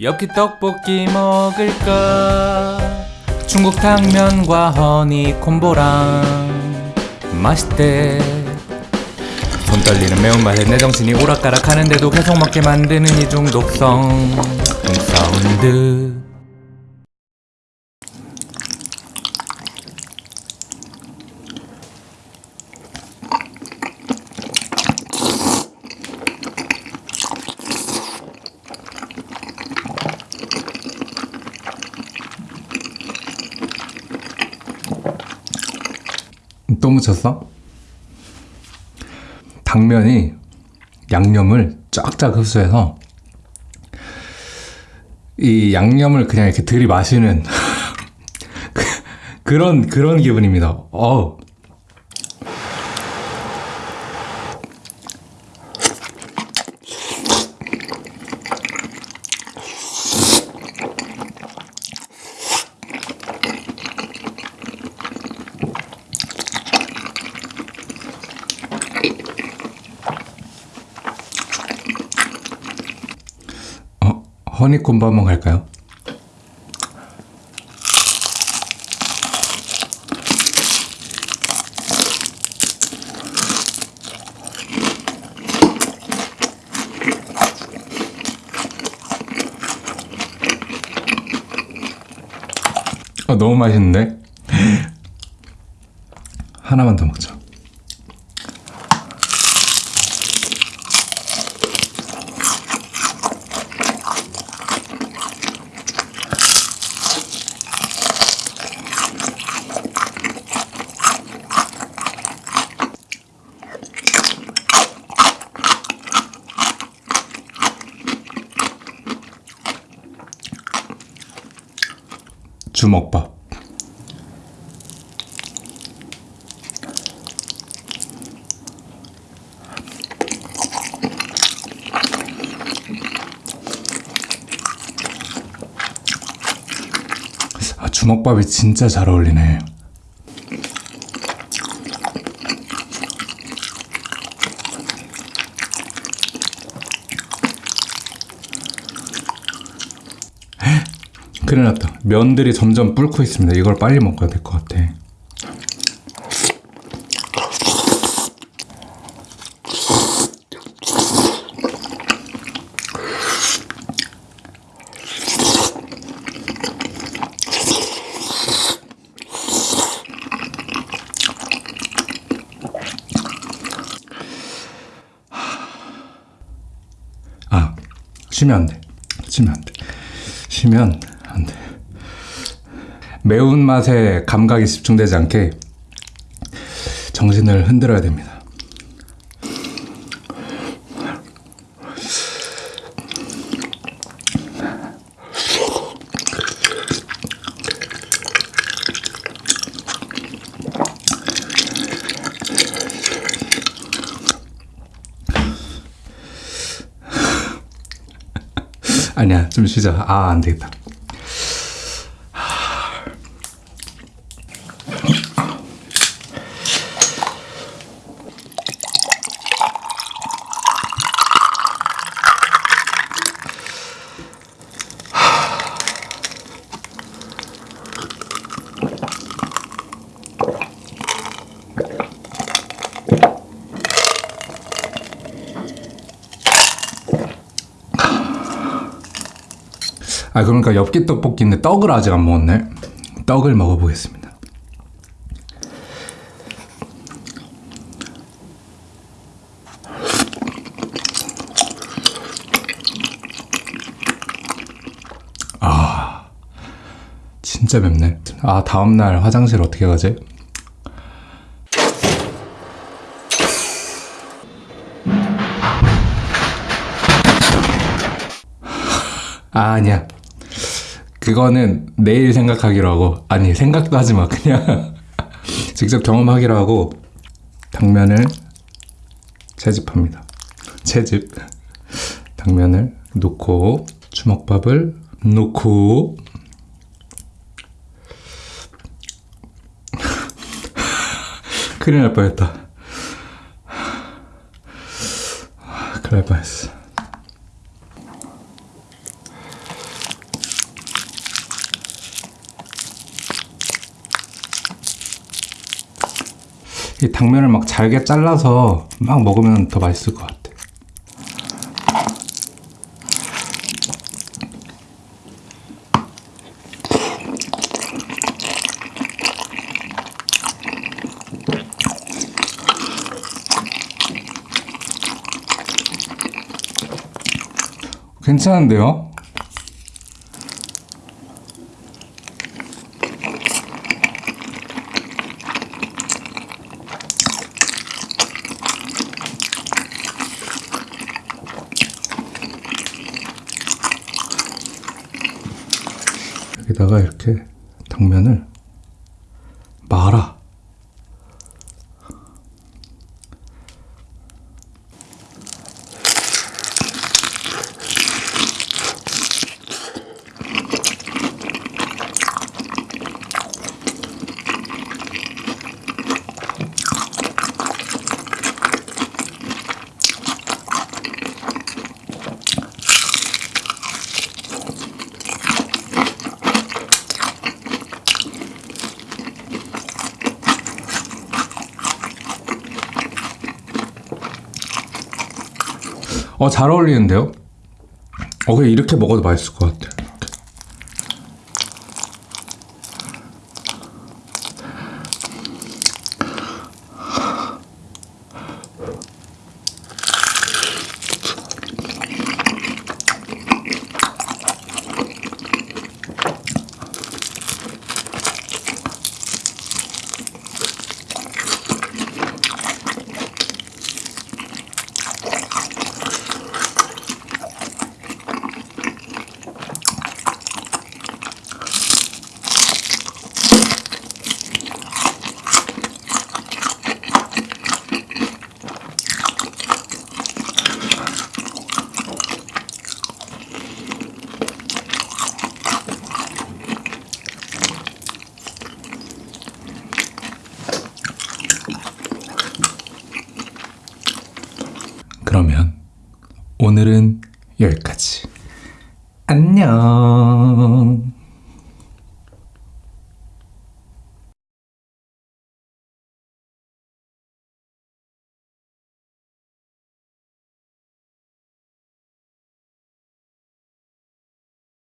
엽기 떡볶이 먹을까? 중국 당면과 허니 콤보랑 맛있대. 손 떨리는 매운맛에 내 정신이 오락가락하는데도 계속 먹게 만드는 이 중 독성 사운드 또 묻혔어? 당면이 양념을 쫙쫙 흡수해서 이 양념을 그냥 이렇게 들이마시는 그- 그런 그런 기분입니다. 어. 허니콤보 한번 갈까요? 어, 너무 맛있는데? 하나만 더 먹자. 주먹밥. 아, 주먹밥이 진짜 잘 어울리네. 큰일 났다. 면들이 점점 불고 있습니다. 이걸 빨리 먹어야 될 것 같아. 아, 쉬면 안 돼. 쉬면 안 돼. 쉬면 안 돼. 매운맛에 감각이 집중되지 않게 정신을 흔들어야 됩니다. 아니야, 좀 쉬자. 아, 안 되겠다. 아 그러니까 엽기 떡볶이인데 떡을 아직 안 먹었네. 떡을 먹어보겠습니다. 아 진짜 맵네. 아 다음날 화장실 어떻게 가지? 아 아니야. 그거는 내일 생각하기로 하고 아니 생각도 하지 마. 그냥 직접 경험하기로 하고 당면을 채집합니다. 채집. 당면을 놓고 주먹밥을 놓고 큰일 날 뻔했다. 큰일 날 뻔했어 이 당면을 막 잘게 잘라서 막 먹으면 더 맛있을 것 같아. 괜찮은데요? 여기다가 이렇게 당면을 말아. 어, 잘 어울리는데요? 어, 그냥 이렇게 먹어도 맛있을 것 같아. 이렇게. 그러면 오늘은 여기까지. 안녕.